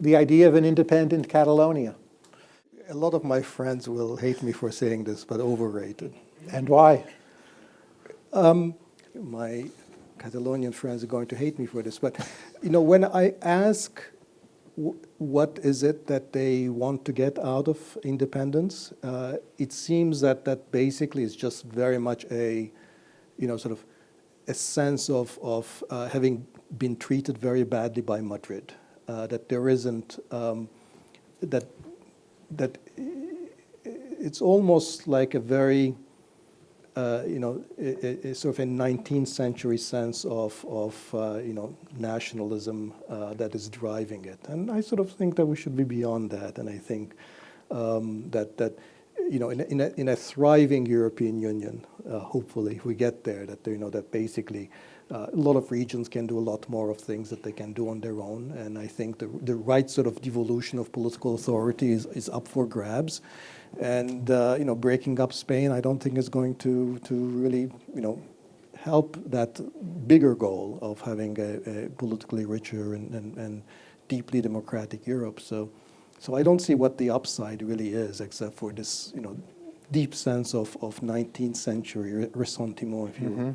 the idea of an independent Catalonia. A lot of my friends will hate me for saying this, but overrated. And why? My Catalonian friends are going to hate me for this, but you know, when I ask what is it that they want to get out of independence, uh, it seems that that basically is just very much a, you know, sort of a sense of, of uh, having been treated very badly by Madrid, uh, that there isn't, um, that, that it's almost like a very, uh, you know, a, a sort of a 19th century sense of, of uh, you know, nationalism uh, that is driving it. And I sort of think that we should be beyond that. And I think um, that, that, you know, in a, in a, in a thriving European Union, hopefully, if we get there, that, you know, that basically uh, a lot of regions can do a lot more of things that they can do on their own. And I think the, the right sort of devolution of political authority is, is up for grabs. And uh, you know, breaking up Spain, I don't think is going to to really you know help that bigger goal of having a, a politically richer and, and, and, deeply democratic Europe. So, so I don't see what the upside really is, except for this you know deep sense of, of 19th century ressentiment, if you mm -hmm.